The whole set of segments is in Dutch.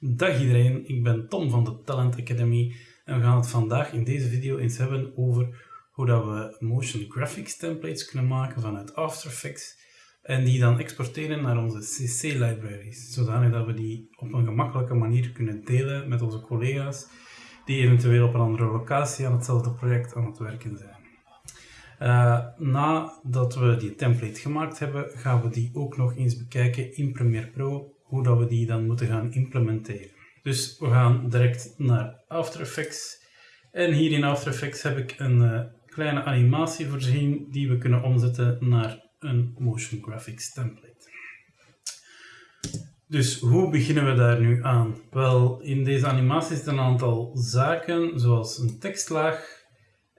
Dag iedereen, ik ben Tom van de Talent Academy en we gaan het vandaag in deze video eens hebben over hoe dat we motion graphics templates kunnen maken vanuit After Effects en die dan exporteren naar onze CC libraries, zodanig dat we die op een gemakkelijke manier kunnen delen met onze collega's die eventueel op een andere locatie aan hetzelfde project aan het werken zijn. Uh, nadat we die template gemaakt hebben, gaan we die ook nog eens bekijken in Premiere Pro, hoe dat we die dan moeten gaan implementeren. Dus we gaan direct naar After Effects. En hier in After Effects heb ik een uh, kleine animatie voorzien die we kunnen omzetten naar een motion graphics template. Dus hoe beginnen we daar nu aan? Wel, in deze animatie zitten een aantal zaken, zoals een tekstlaag,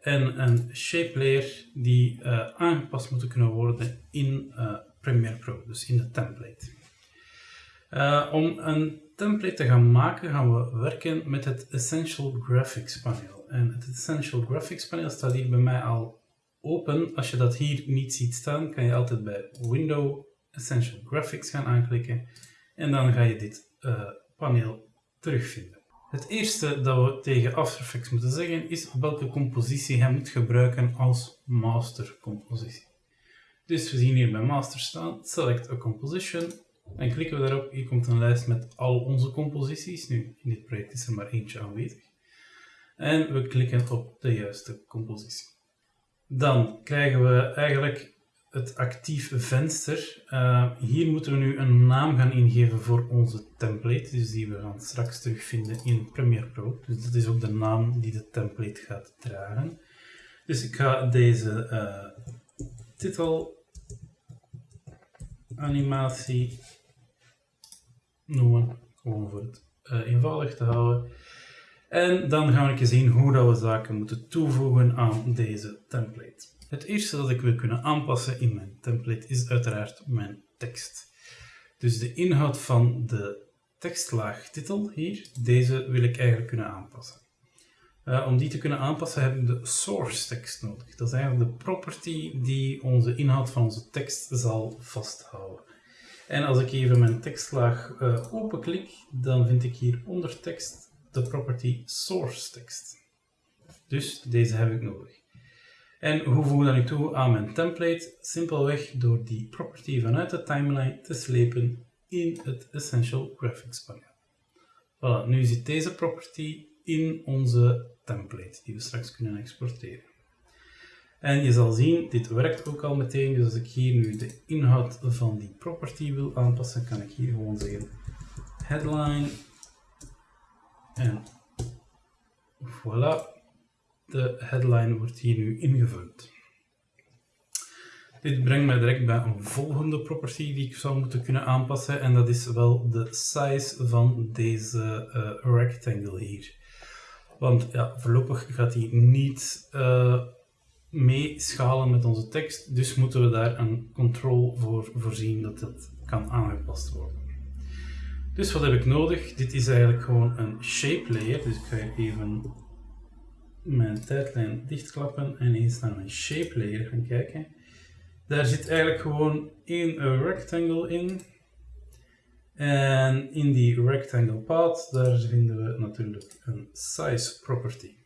en een shape layer die uh, aangepast moeten kunnen worden in uh, Premiere Pro, dus in de template. Uh, om een template te gaan maken gaan we werken met het Essential Graphics paneel. En het Essential Graphics paneel staat hier bij mij al open. Als je dat hier niet ziet staan, kan je altijd bij Window Essential Graphics gaan aanklikken en dan ga je dit paneel terugvinden. Het eerste dat we tegen After Effects moeten zeggen is welke compositie hij moet gebruiken als master compositie. Dus we zien hier bij master staan, select a composition, en klikken we daarop, hier komt een lijst met al onze composities. Nu, in dit project is er maar eentje aanwezig. En we klikken op de juiste compositie. Dan krijgen we eigenlijk het actief venster. Uh, hier moeten we nu een naam gaan ingeven voor onze template, dus die we gaan straks terugvinden in Premiere Pro. Dus dat is ook de naam die de template gaat dragen. Dus ik ga deze uh, titel animatie noemen, gewoon voor het uh, eenvoudig te houden. En dan gaan we zien hoe dat we zaken moeten toevoegen aan deze template. Het eerste dat ik wil kunnen aanpassen in mijn template is uiteraard mijn tekst. Dus de inhoud van de tekstlaag titel hier, deze wil ik eigenlijk kunnen aanpassen. Uh, om die te kunnen aanpassen heb ik de source tekst nodig. Dat is eigenlijk de property die onze inhoud van onze tekst zal vasthouden. En als ik even mijn tekstlaag uh, openklik, dan vind ik hier onder tekst de property source tekst. Dus deze heb ik nodig. En hoe voeg ik dat nu toe aan mijn template? Simpelweg door die property vanuit de timeline te slepen in het Essential Graphics paneel. Voilà, nu zit deze property in onze template die we straks kunnen exporteren. En je zal zien, dit werkt ook al meteen. Dus als ik hier nu de inhoud van die property wil aanpassen, kan ik hier gewoon zeggen headline en voilà, de headline wordt hier nu ingevuld. Dit brengt mij direct bij een volgende property die ik zou moeten kunnen aanpassen en dat is wel de size van deze uh, rectangle hier. Want ja, voorlopig gaat die niet uh, meeschalen met onze tekst, dus moeten we daar een control voor voorzien dat dat kan aangepast worden. Dus wat heb ik nodig? Dit is eigenlijk gewoon een shape layer, dus ik ga even mijn tijdlijn dichtklappen en eens naar mijn shape layer gaan kijken. Daar zit eigenlijk gewoon één rectangle in. En in die rectangle path, daar vinden we natuurlijk een size property.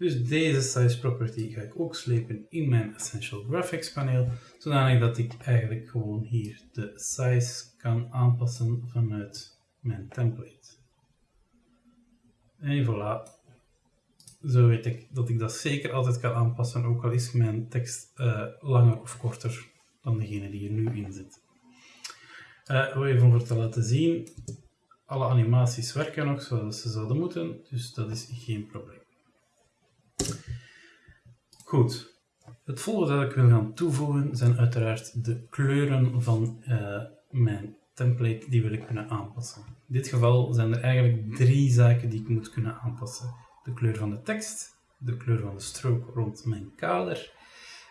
Dus deze size property ga ik ook slepen in mijn Essential Graphics paneel, zodanig dat ik eigenlijk gewoon hier de size kan aanpassen vanuit mijn template. En voilà, zo weet ik dat ik dat zeker altijd kan aanpassen, ook al is mijn tekst uh, langer of korter dan degene die er nu in zit. Uh, even om te laten zien, alle animaties werken nog zoals ze zouden moeten, dus dat is geen probleem. Goed, het volgende dat ik wil gaan toevoegen zijn uiteraard de kleuren van uh, mijn template, die wil ik kunnen aanpassen. In dit geval zijn er eigenlijk drie zaken die ik moet kunnen aanpassen de kleur van de tekst, de kleur van de strook rond mijn kader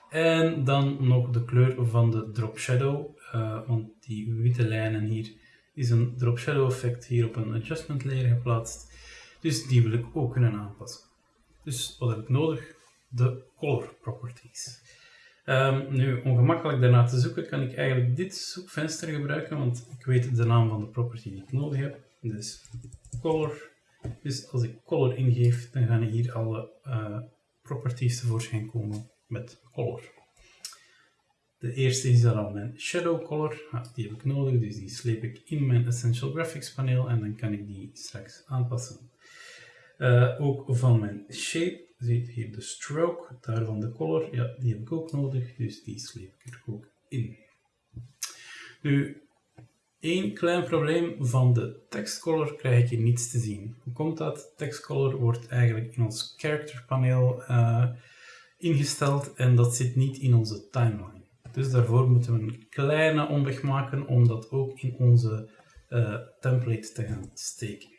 en dan nog de kleur van de drop shadow, uh, want die witte lijnen hier is een drop shadow effect hier op een adjustment layer geplaatst, dus die wil ik ook kunnen aanpassen. Dus wat heb ik nodig? De color properties. Um, nu, om gemakkelijk daarna te zoeken, kan ik eigenlijk dit zoekvenster gebruiken, want ik weet de naam van de property die ik nodig heb. Dus color. Dus als ik color ingeef, dan gaan hier alle uh, properties tevoorschijn komen met color. De eerste is dan mijn shadow color. die heb ik nodig, dus die sleep ik in mijn Essential Graphics paneel en dan kan ik die straks aanpassen. Uh, ook van mijn shape, ziet hier de stroke, daarvan de color, ja, die heb ik ook nodig, dus die sleep ik er ook in. Nu, één klein probleem van de textcolor krijg ik hier niets te zien. Hoe komt dat? Textcolor wordt eigenlijk in ons character paneel uh, ingesteld en dat zit niet in onze timeline. Dus daarvoor moeten we een kleine omweg maken om dat ook in onze uh, template te gaan steken.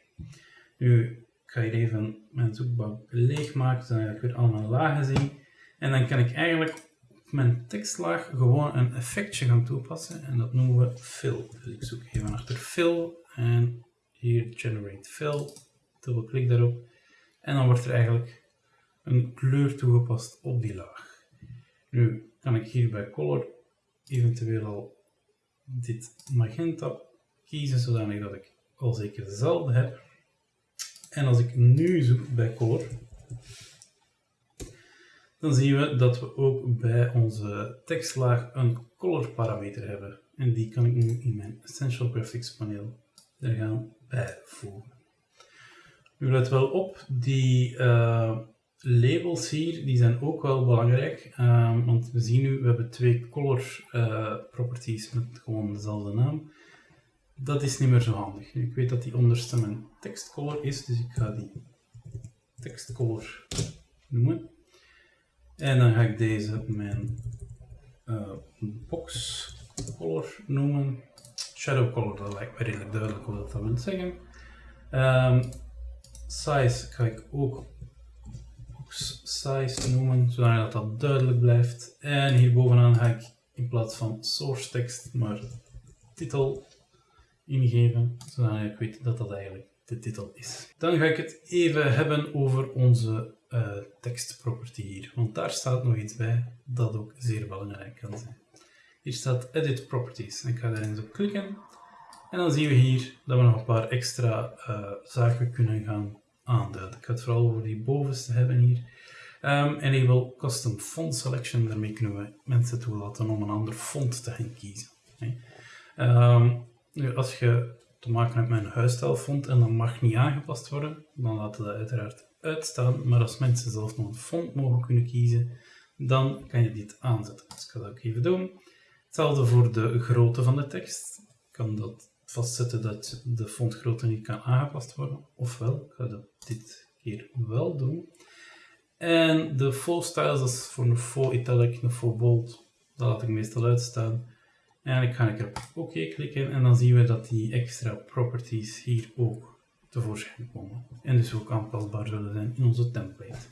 Nu ik ga hier even mijn zoekbalk leegmaken, zodat ik weer allemaal lagen zie. En dan kan ik eigenlijk op mijn tekstlaag gewoon een effectje gaan toepassen en dat noemen we fill. Dus ik zoek even achter fill en hier generate fill, dubbelklik daarop en dan wordt er eigenlijk een kleur toegepast op die laag. Nu kan ik hier bij color eventueel al dit magenta kiezen, zodanig dat ik al zeker dezelfde heb. En als ik nu zoek bij color, dan zien we dat we ook bij onze tekstlaag een color parameter hebben. En die kan ik nu in mijn Essential Graphics paneel er gaan bijvoegen. Nu let wel op, die uh, labels hier die zijn ook wel belangrijk, um, want we zien nu, we hebben twee color uh, properties met gewoon dezelfde naam. Dat is niet meer zo handig. Ik weet dat die onderste mijn tekstcolor is, dus ik ga die tekstcolor noemen. En dan ga ik deze mijn uh, boxcolor noemen. Shadow color, dat lijkt me redelijk duidelijk wat dat wil zeggen. Um, size ga ik ook size noemen, zodat dat duidelijk blijft. En hier bovenaan ga ik in plaats van source tekst maar titel ingeven, zodat ik weet dat dat eigenlijk de titel is. Dan ga ik het even hebben over onze uh, tekstproperty hier, want daar staat nog iets bij dat ook zeer belangrijk kan zijn. Hier staat Edit Properties. Ik ga daar eens op klikken. En dan zien we hier dat we nog een paar extra uh, zaken kunnen gaan aanduiden. Ik ga het vooral over die bovenste hebben hier. Um, enable Custom Font Selection, daarmee kunnen we mensen toelaten om een ander font te gaan kiezen. Um, nu, als je te maken hebt met een huisstijlfont en dat mag niet aangepast worden, dan laten we dat uiteraard uitstaan. Maar als mensen zelf nog een font mogen kunnen kiezen, dan kan je dit aanzetten. Dus ik ga dat ook even doen. Hetzelfde voor de grootte van de tekst. Ik kan dat vastzetten dat de fontgrootte niet kan aangepast worden. Ofwel, ik ga dat dit keer wel doen. En de full styles, dat is voor een full italic, een full bold, dat laat ik meestal uitstaan. En ga ik op OK klikken en dan zien we dat die extra properties hier ook tevoorschijn komen. En dus ook aanpasbaar zullen zijn in onze template.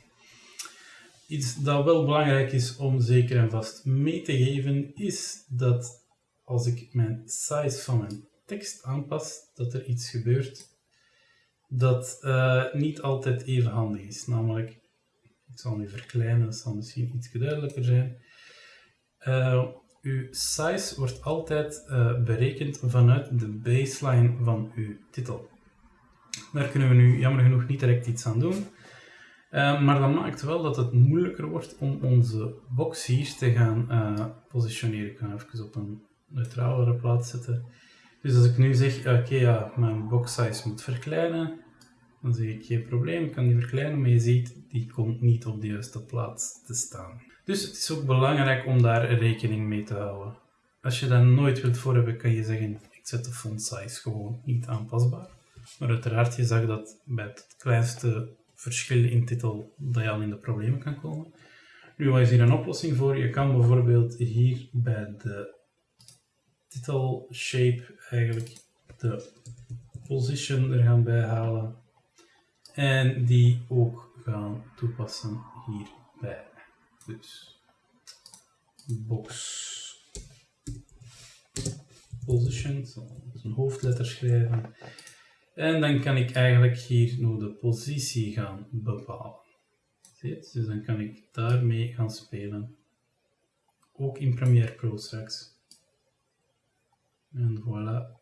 Iets dat wel belangrijk is om zeker en vast mee te geven, is dat als ik mijn size van mijn tekst aanpas, dat er iets gebeurt dat uh, niet altijd even handig is. Namelijk, ik zal nu verkleinen, dat zal misschien iets duidelijker zijn. Uh, uw size wordt altijd uh, berekend vanuit de baseline van uw titel. Daar kunnen we nu jammer genoeg niet direct iets aan doen. Uh, maar dat maakt wel dat het moeilijker wordt om onze box hier te gaan positioneren. Ik ga even op een neutralere plaats zetten. Dus als ik nu zeg, oké ja, mijn box size moet verkleinen, dan zeg ik geen probleem, ik kan die verkleinen, maar je ziet, die komt niet op de juiste plaats te staan. Dus het is ook belangrijk om daar rekening mee te houden. Als je dat nooit wilt voor hebben, kan je zeggen, ik zet de font size gewoon niet aanpasbaar. Maar uiteraard, je zag dat bij het kleinste verschil in titel, dat je al in de problemen kan komen. Nu, wat is hier een oplossing voor? Je kan bijvoorbeeld hier bij de titel shape eigenlijk de position er gaan bijhalen en die ook gaan toepassen hierbij. Dus box position, een hoofdletter schrijven. En dan kan ik eigenlijk hier nog de positie gaan bepalen. Ziet? Dus dan kan ik daarmee gaan spelen. Ook in Premiere Pro straks. En voilà.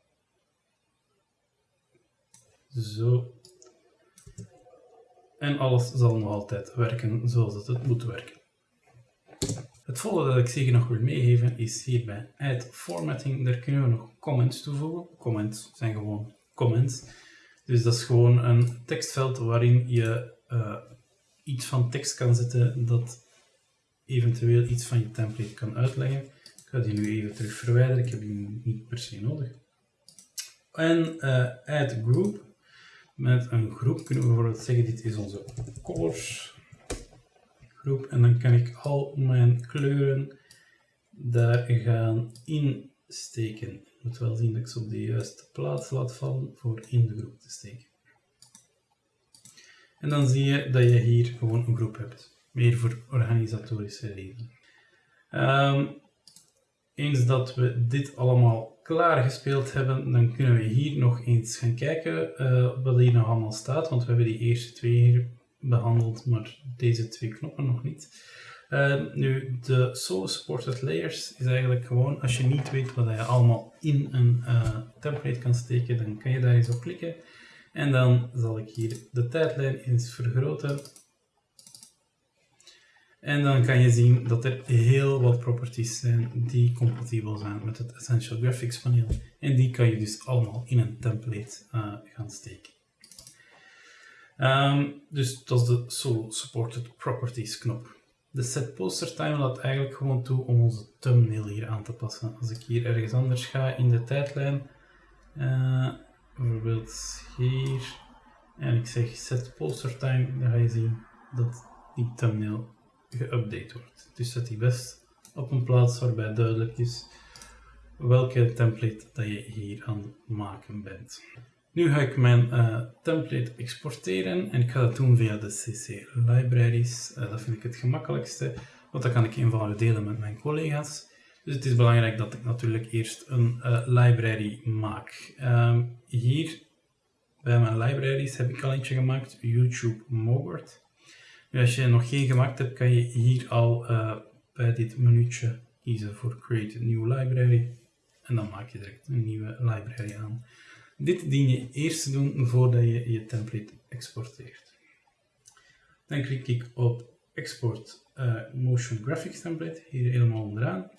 Zo. En alles zal nog altijd werken zoals het, het moet werken. Het volgende dat ik zeker nog wil meegeven is hier bij Add Formatting. Daar kunnen we nog comments toevoegen. Comments zijn gewoon comments. Dus dat is gewoon een tekstveld waarin je uh, iets van tekst kan zetten dat eventueel iets van je template kan uitleggen. Ik ga die nu even terug verwijderen, ik heb die niet per se nodig. En add group. Met een groep kunnen we bijvoorbeeld zeggen, dit is onze colors groep. En dan kan ik al mijn kleuren daar gaan insteken. Moet wel zien dat ik ze op de juiste plaats laat vallen voor in de groep te steken. En dan zie je dat je hier gewoon een groep hebt. Meer voor organisatorische redenen. Um, eens dat we dit allemaal klaargespeeld hebben, dan kunnen we hier nog eens gaan kijken uh, wat hier nog allemaal staat. Want we hebben die eerste twee hier behandeld, maar deze twee knoppen nog niet. Uh, nu, de solo supported layers is eigenlijk gewoon, als je niet weet wat je allemaal in een uh, template kan steken, dan kan je daar eens op klikken. En dan zal ik hier de tijdlijn eens vergroten. En dan kan je zien dat er heel wat properties zijn die compatibel zijn met het Essential Graphics paneel. En die kan je dus allemaal in een template uh, gaan steken. Um, dus dat is de Solo Supported Properties knop. De Set Poster Time laat eigenlijk gewoon toe om onze thumbnail hier aan te passen. Als ik hier ergens anders ga in de tijdlijn, uh, bijvoorbeeld hier, en ik zeg Set Poster Time, dan ga je zien dat die thumbnail geüpdate wordt. Dus zet die best op een plaats waarbij duidelijk is welke template dat je hier aan het maken bent. Nu ga ik mijn uh, template exporteren en ik ga dat doen via de CC Libraries. Uh, dat vind ik het gemakkelijkste, want dan kan ik eenvoudig delen met mijn collega's. Dus het is belangrijk dat ik natuurlijk eerst een uh, library maak. Ehm, hier bij mijn libraries heb ik al eentje gemaakt, YouTube Mogward. Als je nog geen gemaakt hebt, kan je hier al bij dit menuutje kiezen voor Create New Library. En dan maak je direct een nieuwe library aan. Dit dien je eerst te doen voordat je je template exporteert. Dan klik ik op Export uh, Motion Graphics Template, hier helemaal onderaan.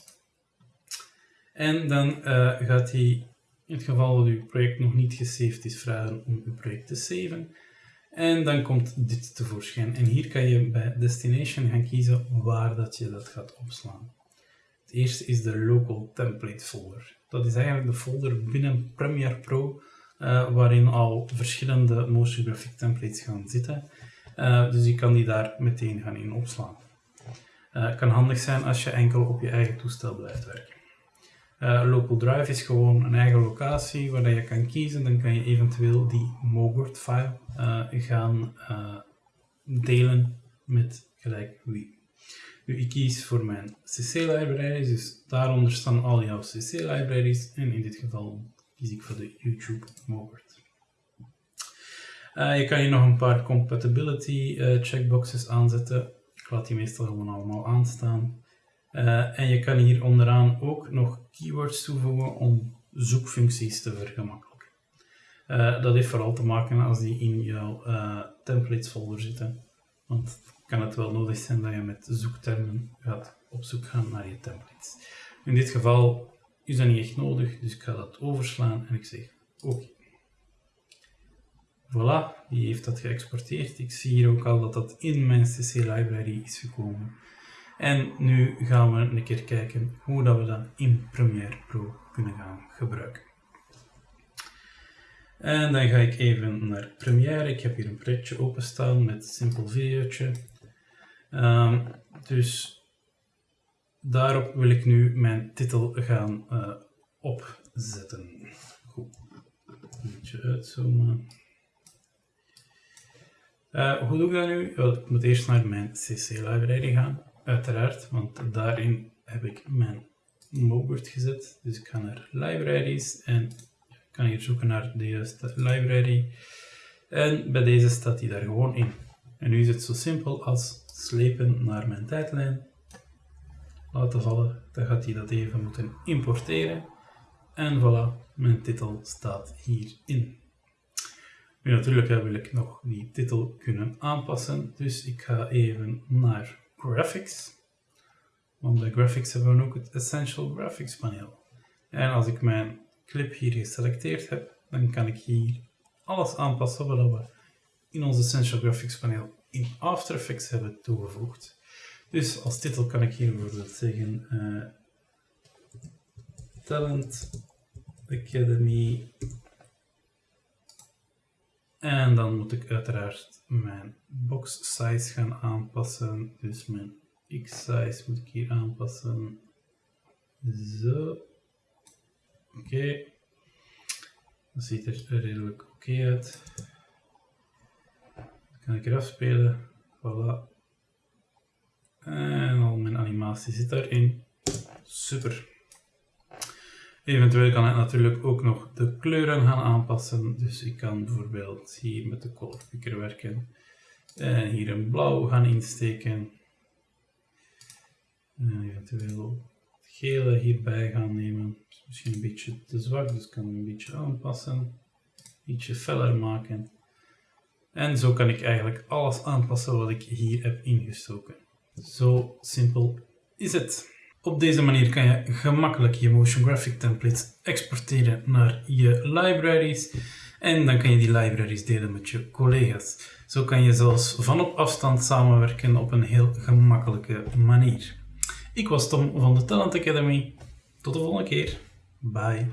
En dan uh, gaat hij, in het geval dat uw project nog niet gesaved is, vragen om uw project te saven. En dan komt dit tevoorschijn. En hier kan je bij Destination gaan kiezen waar dat je dat gaat opslaan. Het eerste is de Local Template Folder. Dat is eigenlijk de folder binnen Premiere Pro uh, waarin al verschillende motion graphic templates gaan zitten. Uh, dus je kan die daar meteen gaan in opslaan. Het kan handig zijn als je enkel op je eigen toestel blijft werken. Local Drive is gewoon een eigen locatie waar je kan kiezen. Dan kan je eventueel die Mogward file gaan delen met gelijk wie. Nu, ik kies voor mijn CC-libraries, dus daaronder staan al jouw CC-libraries en in dit geval kies ik voor de YouTube Mogert. Uh, je kan hier nog een paar compatibility checkboxes aanzetten. Ik laat die meestal gewoon allemaal aanstaan. Uh, en je kan hier onderaan ook nog keywords toevoegen om zoekfuncties te vergemakkelijken. dat heeft vooral te maken als die in jouw templates folder zitten. Want kan het wel nodig zijn dat je met zoektermen gaat op zoek gaan naar je templates. In dit geval is dat niet echt nodig, dus ik ga dat overslaan en ik zeg oké. Voilà, die heeft dat geëxporteerd. Ik zie hier ook al dat dat in mijn CC library is gekomen. En nu gaan we een keer kijken hoe dat we dat in Premiere Pro kunnen gaan gebruiken. En dan ga ik even naar Premiere. Ik heb hier een projectje openstaan met simpel videootje. Um, dus daarop wil ik nu mijn titel gaan uh, opzetten. Goed. Een beetje uitzoomen. Uh, hoe doe ik dat nu? Wel, ik moet eerst naar mijn CC-library gaan, uiteraard, want daarin heb ik mijn Mogward gezet. Dus ik ga naar libraries en ik kan hier zoeken naar de juiste library. En bij deze staat die daar gewoon in. En nu is het zo simpel als slepen naar mijn tijdlijn laten vallen, dan gaat hij dat even moeten importeren. En voilà, mijn titel staat hierin. Nu natuurlijk wil ik nog die titel kunnen aanpassen, dus ik ga even naar Graphics. Want bij Graphics hebben we ook het Essential Graphics paneel. En als ik mijn clip hier geselecteerd heb, dan kan ik hier alles aanpassen wat we in ons Essential Graphics paneel in After Effects hebben toegevoegd. Dus als titel kan ik hier bijvoorbeeld zeggen uh, Talent Academy en dan moet ik uiteraard mijn box size gaan aanpassen. Dus mijn x-size moet ik hier aanpassen. Zo. Oké. Dat ziet er redelijk oké uit. Dan kan ik eraf spelen. Voilà. En al mijn animatie zit daarin. Super. Eventueel kan ik natuurlijk ook nog de kleuren gaan aanpassen. Dus ik kan bijvoorbeeld hier met de color picker werken. En hier een blauw gaan insteken. En eventueel het gele hierbij gaan nemen. Misschien een beetje te zwak, dus ik kan een beetje aanpassen. Ietsje feller maken. En zo kan ik eigenlijk alles aanpassen wat ik hier heb ingestoken. Zo simpel is het. Op deze manier kan je gemakkelijk je motion graphic templates exporteren naar je libraries en dan kan je die libraries delen met je collega's. Zo kan je zelfs van op afstand samenwerken op een heel gemakkelijke manier. Ik was Tom van de Talent Academy. Tot de volgende keer. Bye.